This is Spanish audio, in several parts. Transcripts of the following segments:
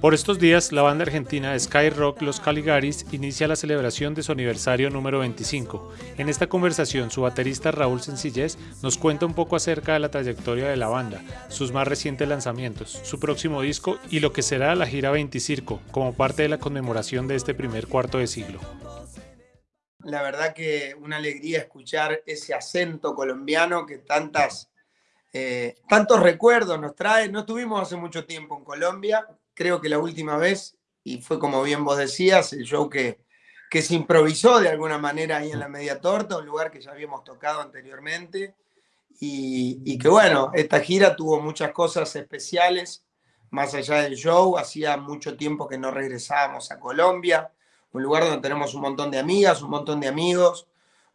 Por estos días, la banda argentina Sky Rock Los Caligaris inicia la celebración de su aniversario número 25. En esta conversación, su baterista Raúl Sencillez nos cuenta un poco acerca de la trayectoria de la banda, sus más recientes lanzamientos, su próximo disco y lo que será la gira 20 Circo, como parte de la conmemoración de este primer cuarto de siglo. La verdad que una alegría escuchar ese acento colombiano que tantas, eh, tantos recuerdos nos trae. No estuvimos hace mucho tiempo en Colombia, creo que la última vez, y fue como bien vos decías, el show que, que se improvisó de alguna manera ahí en la Media Torta, un lugar que ya habíamos tocado anteriormente, y, y que bueno, esta gira tuvo muchas cosas especiales, más allá del show, hacía mucho tiempo que no regresábamos a Colombia, un lugar donde tenemos un montón de amigas, un montón de amigos,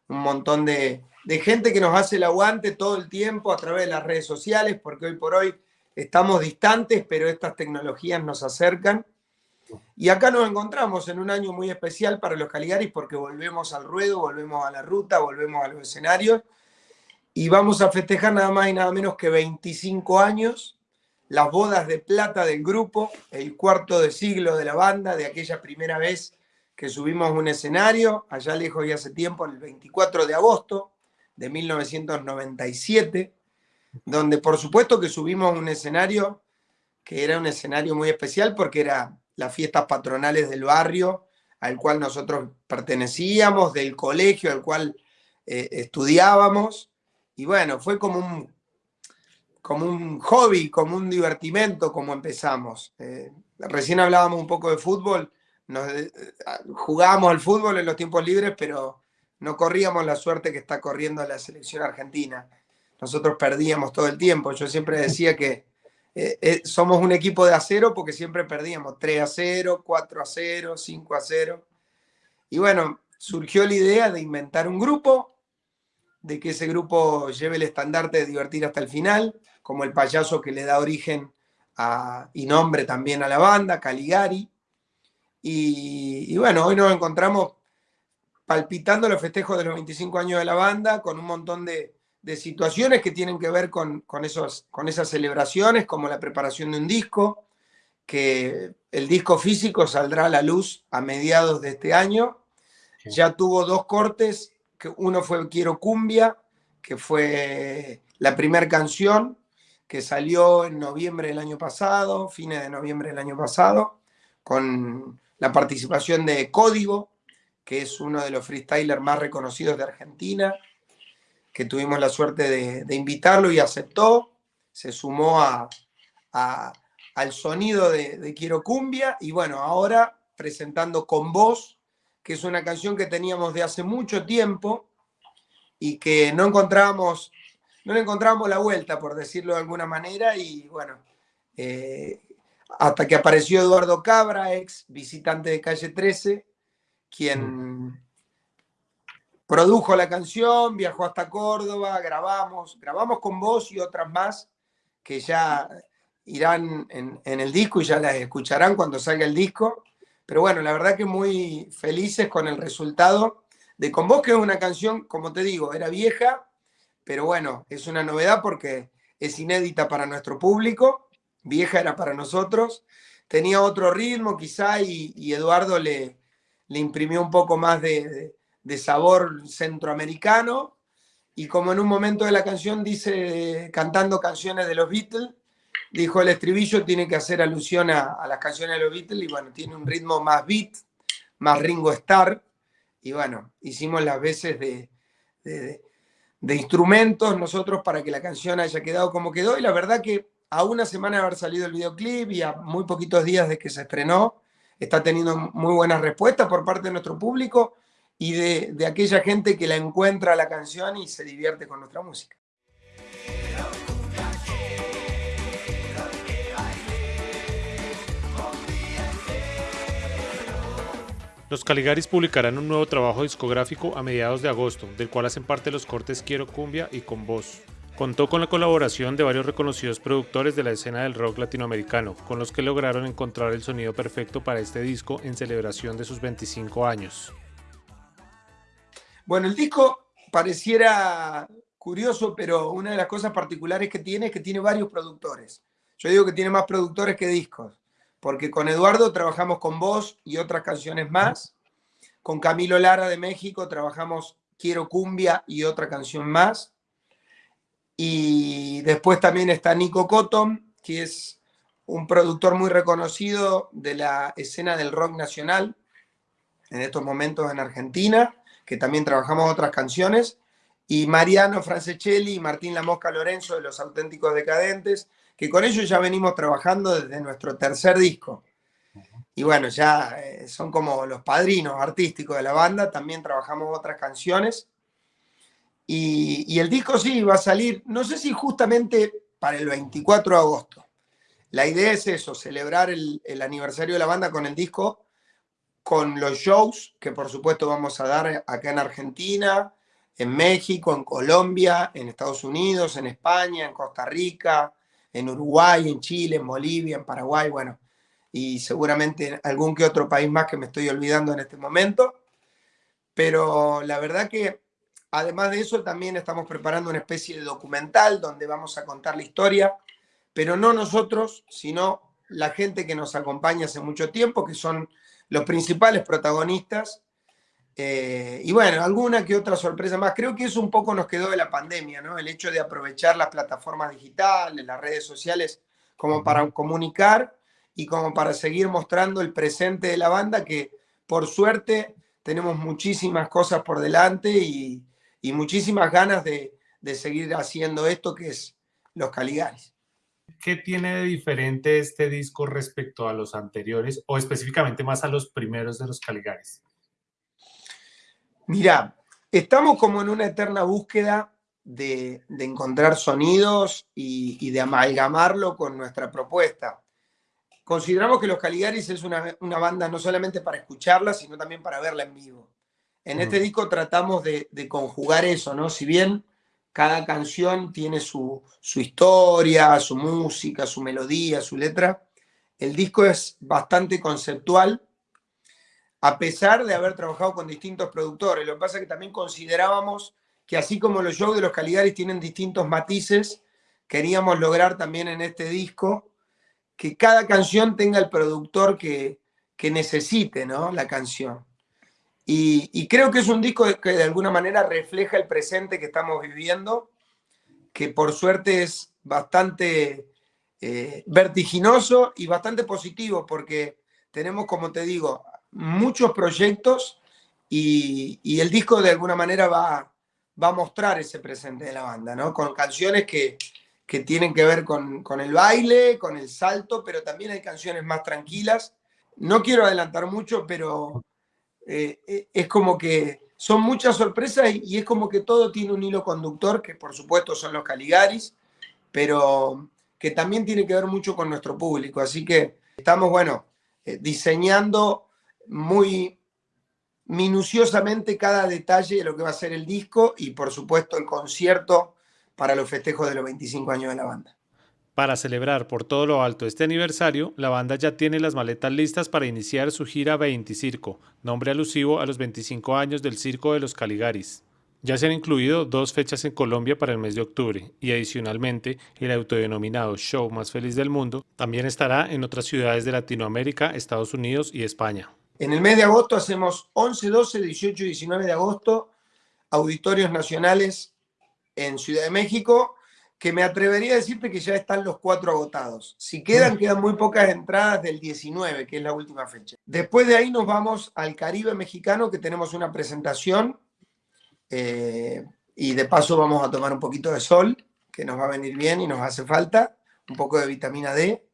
un montón de, de gente que nos hace el aguante todo el tiempo a través de las redes sociales, porque hoy por hoy estamos distantes, pero estas tecnologías nos acercan. Y acá nos encontramos en un año muy especial para los Caligaris porque volvemos al ruedo, volvemos a la ruta, volvemos a los escenarios y vamos a festejar nada más y nada menos que 25 años, las bodas de plata del grupo, el cuarto de siglo de la banda, de aquella primera vez que subimos un escenario, allá lejos y hace tiempo, el 24 de agosto de 1997 donde por supuesto que subimos un escenario que era un escenario muy especial porque era las fiestas patronales del barrio al cual nosotros pertenecíamos, del colegio al cual eh, estudiábamos, y bueno, fue como un, como un hobby, como un divertimento, como empezamos. Eh, recién hablábamos un poco de fútbol, eh, jugábamos al fútbol en los tiempos libres, pero no corríamos la suerte que está corriendo la selección argentina nosotros perdíamos todo el tiempo. Yo siempre decía que eh, eh, somos un equipo de acero porque siempre perdíamos 3 a 0, 4 a 0, 5 a 0. Y bueno, surgió la idea de inventar un grupo, de que ese grupo lleve el estandarte de divertir hasta el final, como el payaso que le da origen y nombre también a la banda, Caligari. Y bueno, hoy nos encontramos palpitando los festejos de los 25 años de la banda, con un montón de, de situaciones que tienen que ver con, esos, con esas celebraciones, como la preparación de un disco, que el disco físico saldrá a la luz a mediados de este año. Ya tuvo dos cortes, que uno fue Quiero Cumbia, que fue la primera canción que salió en noviembre del año pasado, fines de noviembre del año pasado, con la participación de Código, que es uno de los freestylers más reconocidos de Argentina, que tuvimos la suerte de, invitarlo y aceptó, se sumó a, al sonido de, Quiero Cumbia y bueno, ahora presentando Con Voz, que es una canción que teníamos de hace mucho tiempo y que no encontrábamos, no le encontrábamos la vuelta, por decirlo de alguna manera, y bueno, eh, hasta que apareció Eduardo Cabra, ex visitante de Calle 13, quien produjo la canción, viajó hasta Córdoba, grabamos, grabamos con vos y otras más que ya irán en, el disco y ya las escucharán cuando salga el disco. Pero bueno, la verdad que muy felices con el resultado de Con Vos, que es una canción, como te digo, era vieja, pero bueno, es una novedad porque es inédita para nuestro público, vieja era para nosotros, tenía otro ritmo quizá y, Eduardo le, le imprimió un poco más de sabor centroamericano, y como en un momento de la canción dice, cantando canciones de los Beatles, dijo el estribillo tiene que hacer alusión a, las canciones de los Beatles, y bueno, tiene un ritmo más beat, más Ringo Starr, y bueno, hicimos las veces de, de, de instrumentos nosotros para que la canción haya quedado como quedó, y la verdad que a una semana de haber salido el videoclip y a muy poquitos días de que se estrenó, está teniendo muy buenas respuestas por parte de nuestro público, y de, aquella gente que la encuentra la canción y se divierte con nuestra música. Los Caligaris publicarán un nuevo trabajo discográfico a mediados de agosto, del cual hacen parte los cortes Quiero Cumbia y Con Voz. Contó con la colaboración de varios reconocidos productores de la escena del rock latinoamericano, con los que lograron encontrar el sonido perfecto para este disco en celebración de sus 25 años. Bueno, el disco pareciera curioso, pero una de las cosas particulares que tiene es que tiene varios productores. Yo digo que tiene más productores que discos, porque con Eduardo trabajamos con vos y otras canciones más. Con Camilo Lara de México trabajamos Quiero Cumbia y otra canción más. Y después también está Nico Cotton, que es un productor muy reconocido de la escena del rock nacional en estos momentos en Argentina, que también trabajamos otras canciones. Y Mariano Franceschelli y Martín La Mosca Lorenzo de Los Auténticos Decadentes, que con ellos ya venimos trabajando desde nuestro tercer disco. Y bueno, ya eh, son como los padrinos artísticos de la banda, también trabajamos otras canciones. Y, el disco sí va a salir, no sé si justamente para el 24 de agosto. La idea es eso, celebrar el, el aniversario de la banda con el disco, con los shows que por supuesto vamos a dar acá en Argentina, en México, en Colombia, en Estados Unidos, en España, en Costa Rica, en Uruguay, en Chile, en Bolivia, en Paraguay, bueno, y seguramente algún que otro país más que me estoy olvidando en este momento. Pero la verdad que además de eso también estamos preparando una especie de documental donde vamos a contar la historia, pero no nosotros, sino la gente que nos acompaña hace mucho tiempo, que son los principales protagonistas. Eh, y bueno, alguna que otra sorpresa más. Creo que eso un poco nos quedó de la pandemia, ¿no? El hecho de aprovechar las plataformas digitales, las redes sociales, como para comunicar y como para seguir mostrando el presente de la banda, que por suerte tenemos muchísimas cosas por delante y, muchísimas ganas de, seguir haciendo esto que es los Caligaris. ¿Qué tiene de diferente este disco respecto a los anteriores o específicamente más a los primeros de los Caligaris? Mira, estamos como en una eterna búsqueda de, encontrar sonidos y, de amalgamarlo con nuestra propuesta. Consideramos que Los Caligaris es una, banda no solamente para escucharla, sino también para verla en vivo. En este mm. disco tratamos de, conjugar eso, ¿no? Si bien cada canción tiene su, su, historia, su música, su melodía, su letra, el disco es bastante conceptual, a pesar de haber trabajado con distintos productores. Lo que pasa es que también considerábamos que así como los shows de los Caligaris tienen distintos matices, queríamos lograr también en este disco que cada canción tenga el productor que, necesite ¿no? la canción. Y, creo que es un disco que de alguna manera refleja el presente que estamos viviendo, que por suerte es bastante eh, vertiginoso y bastante positivo, porque tenemos, como te digo, muchos proyectos y, el disco de alguna manera va, va, a mostrar ese presente de la banda, ¿no? Con canciones que, que tienen que ver con, con, el baile, con el salto, pero también hay canciones más tranquilas. No quiero adelantar mucho, pero eh, eh, es como que son muchas sorpresas y, es como que todo tiene un hilo conductor, que por supuesto son los Caligaris, pero que también tiene que ver mucho con nuestro público. Así que estamos, bueno, eh, diseñando muy minuciosamente cada detalle de lo que va a ser el disco y por supuesto el concierto para los festejos de los 25 años de la banda. Para celebrar por todo lo alto este aniversario, la banda ya tiene las maletas listas para iniciar su gira 20 Circo, nombre alusivo a los 25 años del Circo de los Caligaris. Ya se han incluido dos fechas en Colombia para el mes de octubre y adicionalmente el autodenominado Show Más Feliz del Mundo también estará en otras ciudades de Latinoamérica, Estados Unidos y España. En el mes de agosto hacemos 11, 12, 18 y 19 de agosto auditorios nacionales en Ciudad de México, que me atrevería a decirte que ya están los cuatro agotados. Si quedan, quedan muy pocas entradas del 19, que es la última fecha. Después de ahí nos vamos al Caribe mexicano, que tenemos una presentación, eh, y de paso vamos a tomar un poquito de sol, que nos va a venir bien y nos hace falta, un poco de vitamina D.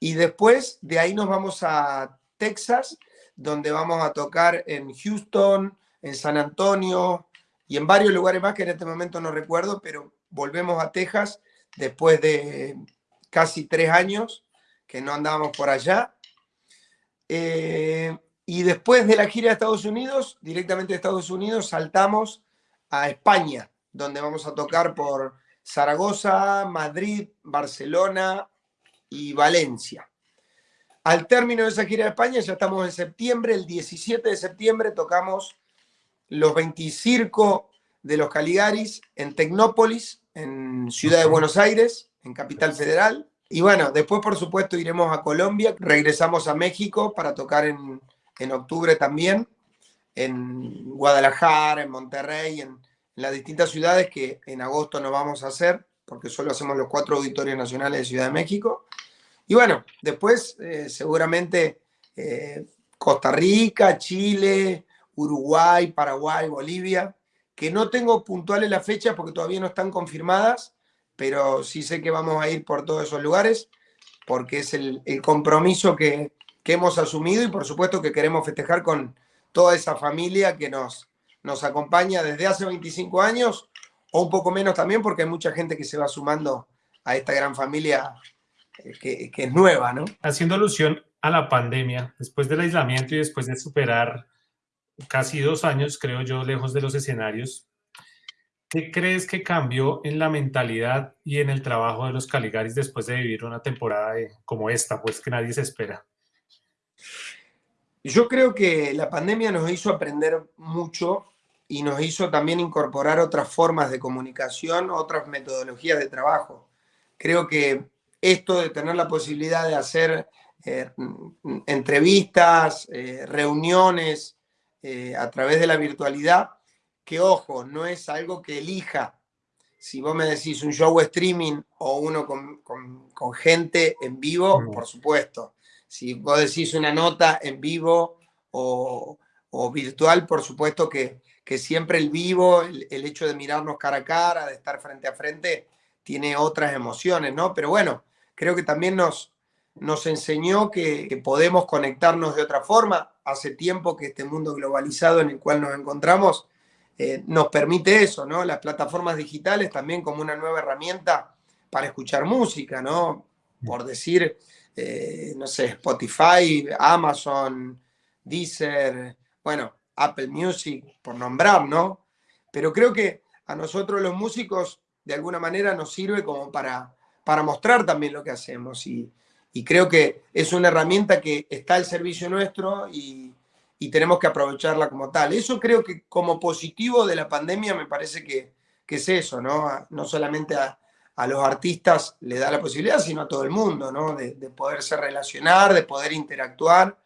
Y después de ahí nos vamos a Texas, donde vamos a tocar en Houston, en San Antonio y en varios lugares más que en este momento no recuerdo, pero volvemos a Texas después de casi tres años que no andábamos por allá. Eh, y después de la gira de Estados Unidos, directamente de Estados Unidos, saltamos a España, donde vamos a tocar por Zaragoza, Madrid, Barcelona y Valencia. Al término de esa gira de España, ya estamos en septiembre, el 17 de septiembre tocamos los 20 circo de los Caligaris en Tecnópolis, en Ciudad de Buenos Aires, en Capital Federal. Y bueno, después por supuesto iremos a Colombia, regresamos a México para tocar en, en octubre también, en Guadalajara, en Monterrey, en, las distintas ciudades que en agosto no vamos a hacer, porque solo hacemos los cuatro auditorios nacionales de Ciudad de México. Y bueno, después eh, seguramente eh, Costa Rica, Chile, Uruguay, Paraguay, Bolivia, que no tengo puntuales las fechas porque todavía no están confirmadas, pero sí sé que vamos a ir por todos esos lugares, porque es el, compromiso que, que hemos asumido y por supuesto que queremos festejar con toda esa familia que nos, nos acompaña desde hace 25 años, o un poco menos también, porque hay mucha gente que se va sumando a esta gran familia eh, que, que es nueva, ¿no? Haciendo alusión a la pandemia, después del aislamiento y después de superar casi dos años, creo yo, lejos de los escenarios, ¿qué crees que cambió en la mentalidad y en el trabajo de los Caligaris después de vivir una temporada como esta, pues que nadie se espera? Yo creo que la pandemia nos hizo aprender mucho y nos hizo también incorporar otras formas de comunicación, otras metodologías de trabajo. Creo que esto de tener la posibilidad de hacer eh, entrevistas, eh, reuniones eh, a través de la virtualidad, que ojo, no es algo que elija. Si vos me decís un show streaming o uno con, con gente en vivo, por supuesto. Si vos decís una nota en vivo o, o virtual, por supuesto que, que siempre el vivo, el, hecho de mirarnos cara a cara, de estar frente a frente, tiene otras emociones, ¿no? Pero bueno, creo que también nos, nos enseñó que, podemos conectarnos de otra forma. Hace tiempo que este mundo globalizado en el cual nos encontramos eh, nos permite eso, ¿no? Las plataformas digitales también como una nueva herramienta para escuchar música, ¿no? Por decir, eh, no sé, Spotify, Amazon, Deezer, bueno, Apple Music, por nombrar, ¿no? Pero creo que a nosotros los músicos de alguna manera nos sirve como para, para mostrar también lo que hacemos y, creo que es una herramienta que está al servicio nuestro y, tenemos que aprovecharla como tal. Eso creo que como positivo de la pandemia me parece que, es eso, ¿no? No solamente a, los artistas le da la posibilidad, sino a todo el mundo, ¿no? De, de poderse relacionar, de poder interactuar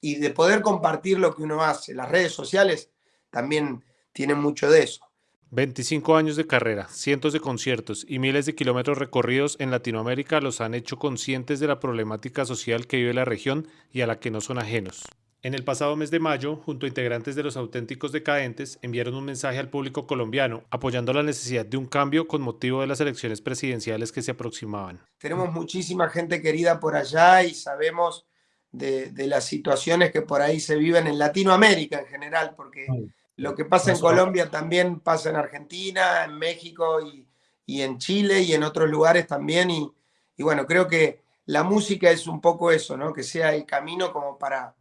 y de poder compartir lo que uno hace. Las redes sociales también tienen mucho de eso. 25 años de carrera, cientos de conciertos y miles de kilómetros recorridos en Latinoamérica los han hecho conscientes de la problemática social que vive la región y a la que no son ajenos. En el pasado mes de mayo, junto a integrantes de los auténticos decadentes, enviaron un mensaje al público colombiano apoyando la necesidad de un cambio con motivo de las elecciones presidenciales que se aproximaban. Tenemos muchísima gente querida por allá y sabemos de, las situaciones que por ahí se viven en Latinoamérica en general, porque lo que pasa en Colombia también pasa en Argentina, en México y, en Chile y en otros lugares también. Y, bueno, creo que la música es un poco eso, ¿no? Que sea el camino como para,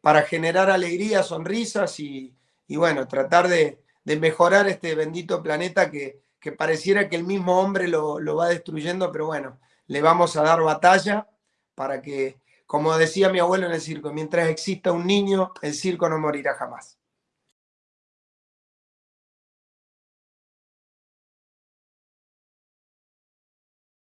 para generar alegría, sonrisas y, bueno, tratar de, mejorar este bendito planeta que, que pareciera que el mismo hombre lo, lo va destruyendo, pero bueno, le vamos a dar batalla para que como decía mi abuelo en el circo, mientras exista un niño, el circo no morirá jamás.